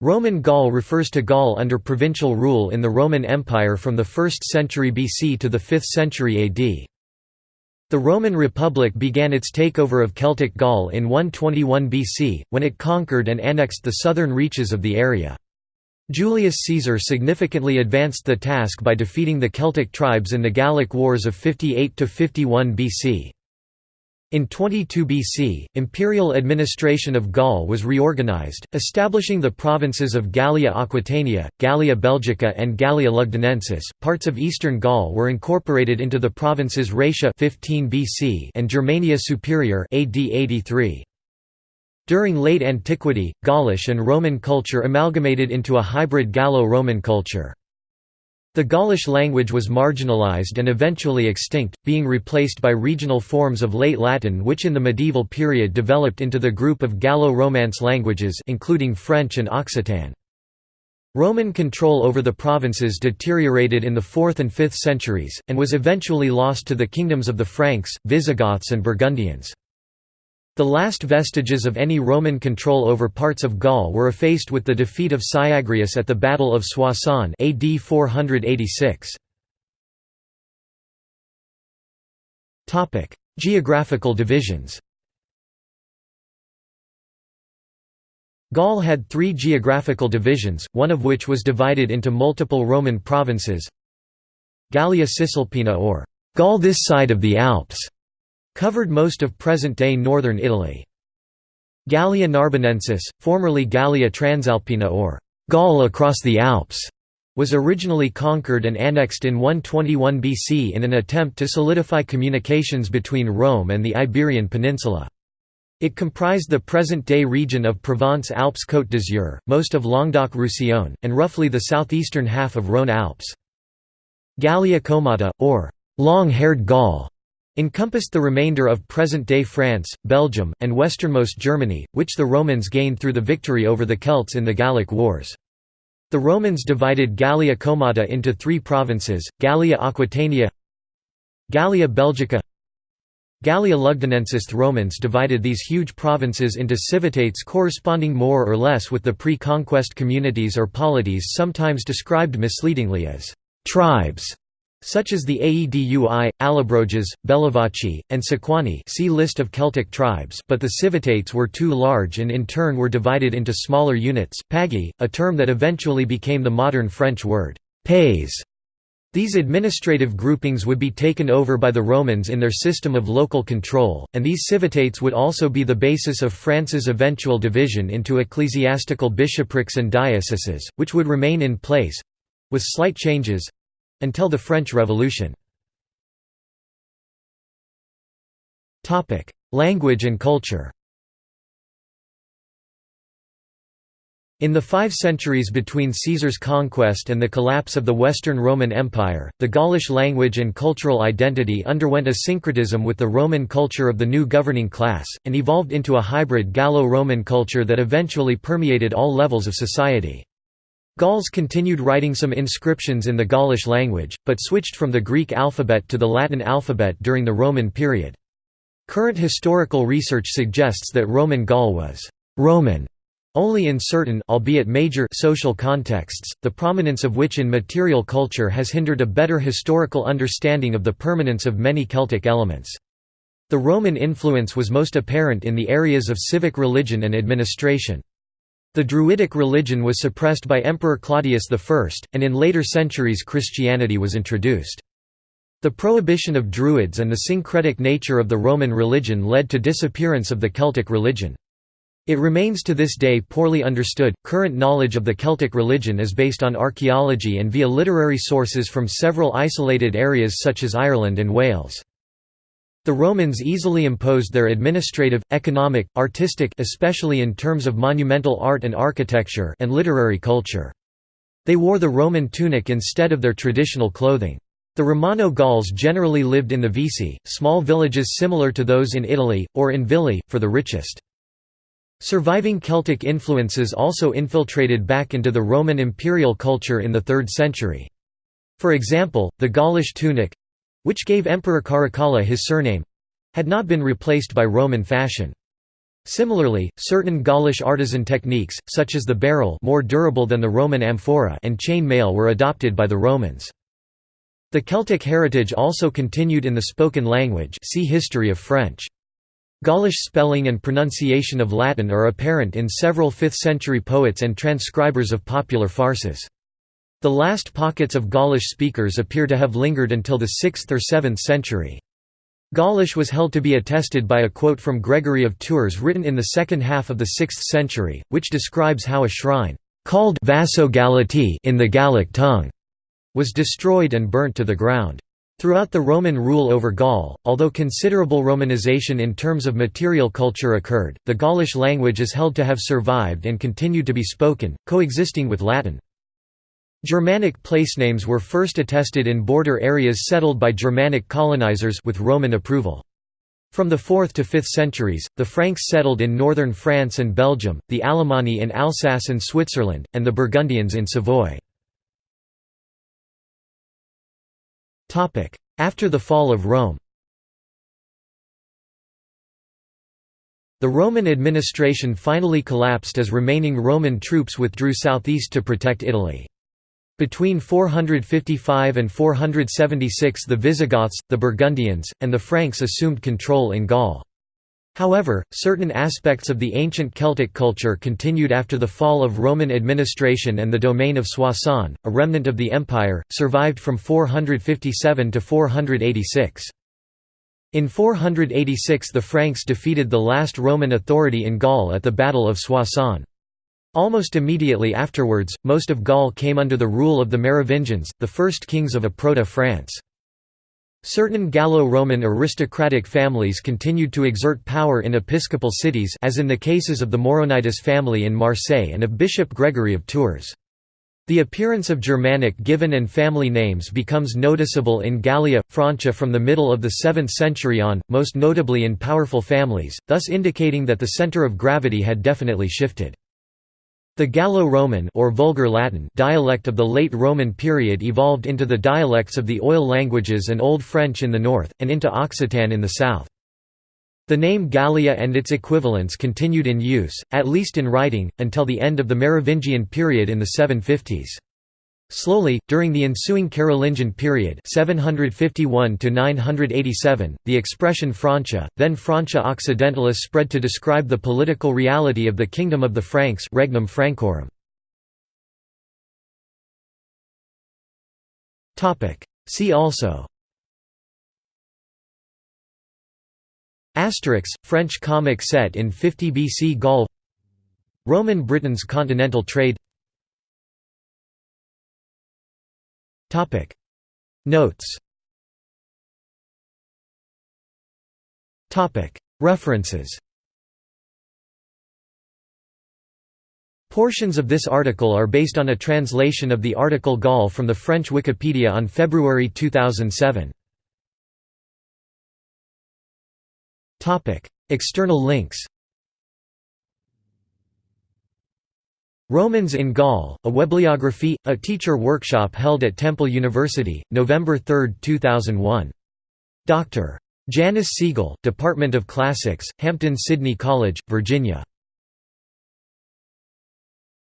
Roman Gaul refers to Gaul under provincial rule in the Roman Empire from the 1st century BC to the 5th century AD. The Roman Republic began its takeover of Celtic Gaul in 121 BC, when it conquered and annexed the southern reaches of the area. Julius Caesar significantly advanced the task by defeating the Celtic tribes in the Gallic Wars of 58–51 BC. In 22 BC, imperial administration of Gaul was reorganized, establishing the provinces of Gallia Aquitania, Gallia Belgica and Gallia Lugdunensis. Parts of eastern Gaul were incorporated into the provinces Raetia 15 BC and Germania Superior AD 83. During late antiquity, Gaulish and Roman culture amalgamated into a hybrid Gallo-Roman culture. The Gaulish language was marginalized and eventually extinct, being replaced by regional forms of Late Latin which in the medieval period developed into the group of Gallo-Romance languages including French and Occitan. Roman control over the provinces deteriorated in the 4th and 5th centuries, and was eventually lost to the kingdoms of the Franks, Visigoths and Burgundians. The last vestiges of any Roman control over parts of Gaul were effaced with the defeat of Syagrius at the Battle of Soissons AD 486. Topic: Geographical divisions Gaul had three geographical divisions, one of which was divided into multiple Roman provinces Gallia Cisalpina or Gaul this side of the Alps Covered most of present-day northern Italy. Gallia Narbonensis, formerly Gallia Transalpina or Gaul across the Alps, was originally conquered and annexed in 121 BC in an attempt to solidify communications between Rome and the Iberian Peninsula. It comprised the present-day region of Provence-Alpes-Côte d'Azur, most of Languedoc-Roussillon, and roughly the southeastern half of Rhône-Alpes. Gallia Comata, or long-haired Gaul, encompassed the remainder of present-day France, Belgium, and westernmost Germany, which the Romans gained through the victory over the Celts in the Gallic Wars. The Romans divided Gallia Comata into three provinces, Gallia Aquitania Gallia Belgica Gallia Lugdunensis The Romans divided these huge provinces into civitates corresponding more or less with the pre-conquest communities or polities sometimes described misleadingly as «tribes» such as the Aedui, Allobroges, Bellovaci, and Sequani see list of Celtic tribes but the civitates were too large and in turn were divided into smaller units, pagi, a term that eventually became the modern French word, pays. These administrative groupings would be taken over by the Romans in their system of local control, and these civitates would also be the basis of France's eventual division into ecclesiastical bishoprics and dioceses, which would remain in place—with slight changes, until the French Revolution. Language and culture In the five centuries between Caesar's conquest and the collapse of the Western Roman Empire, the Gaulish language and cultural identity underwent a syncretism with the Roman culture of the new governing class, and evolved into a hybrid Gallo-Roman culture that eventually permeated all levels of society. Gauls continued writing some inscriptions in the Gaulish language, but switched from the Greek alphabet to the Latin alphabet during the Roman period. Current historical research suggests that Roman Gaul was «Roman» only in certain albeit major social contexts, the prominence of which in material culture has hindered a better historical understanding of the permanence of many Celtic elements. The Roman influence was most apparent in the areas of civic religion and administration. The Druidic religion was suppressed by Emperor Claudius I, and in later centuries Christianity was introduced. The prohibition of Druids and the syncretic nature of the Roman religion led to disappearance of the Celtic religion. It remains to this day poorly understood. Current knowledge of the Celtic religion is based on archaeology and via literary sources from several isolated areas such as Ireland and Wales. The Romans easily imposed their administrative, economic, artistic especially in terms of monumental art and architecture and literary culture. They wore the Roman tunic instead of their traditional clothing. The Romano Gauls generally lived in the vici, small villages similar to those in Italy, or in villi, for the richest. Surviving Celtic influences also infiltrated back into the Roman imperial culture in the 3rd century. For example, the Gaulish tunic, which gave Emperor Caracalla his surname had not been replaced by Roman fashion. Similarly, certain Gaulish artisan techniques, such as the barrel more durable than the Roman amphora and chain mail were adopted by the Romans. The Celtic heritage also continued in the spoken language see History of French. Gaulish spelling and pronunciation of Latin are apparent in several 5th-century poets and transcribers of popular farces. The last pockets of Gaulish speakers appear to have lingered until the 6th or 7th century. Gaulish was held to be attested by a quote from Gregory of Tours written in the second half of the 6th century, which describes how a shrine, called Vaso Galati in the Gallic tongue, was destroyed and burnt to the ground. Throughout the Roman rule over Gaul, although considerable Romanization in terms of material culture occurred, the Gaulish language is held to have survived and continued to be spoken, coexisting with Latin. Germanic placenames were first attested in border areas settled by Germanic colonizers with Roman approval. From the 4th to 5th centuries, the Franks settled in northern France and Belgium, the Alemanni in Alsace and Switzerland, and the Burgundians in Savoy. After the fall of Rome The Roman administration finally collapsed as remaining Roman troops withdrew southeast to protect Italy. Between 455 and 476 the Visigoths, the Burgundians, and the Franks assumed control in Gaul. However, certain aspects of the ancient Celtic culture continued after the fall of Roman administration and the domain of Soissons, a remnant of the empire, survived from 457 to 486. In 486 the Franks defeated the last Roman authority in Gaul at the Battle of Soissons. Almost immediately afterwards, most of Gaul came under the rule of the Merovingians, the first kings of a Proto-France. Certain Gallo-Roman aristocratic families continued to exert power in episcopal cities as in the cases of the Mauronides family in Marseille and of Bishop Gregory of Tours. The appearance of Germanic given and family names becomes noticeable in Gallia, Francia from the middle of the 7th century on, most notably in powerful families, thus indicating that the center of gravity had definitely shifted. The Gallo-Roman or Vulgar Latin dialect of the late Roman period evolved into the dialects of the Oil languages and Old French in the north, and into Occitan in the south. The name Gallia and its equivalents continued in use, at least in writing, until the end of the Merovingian period in the 750s. Slowly, during the ensuing Carolingian period 751 the expression Francia, then Francia Occidentalis spread to describe the political reality of the Kingdom of the Franks Regnum Francorum. See also Asterix, French comic set in 50 BC Gaul Roman Britain's continental trade Topic. Notes. Topic. References. Portions of this article are based on a translation of the article Gaul from the French Wikipedia on February 2007. External links Romans in Gaul, a Webliography, a teacher workshop held at Temple University, November 3, 2001. Dr. Janice Siegel, Department of Classics, Hampden-Sydney College, Virginia.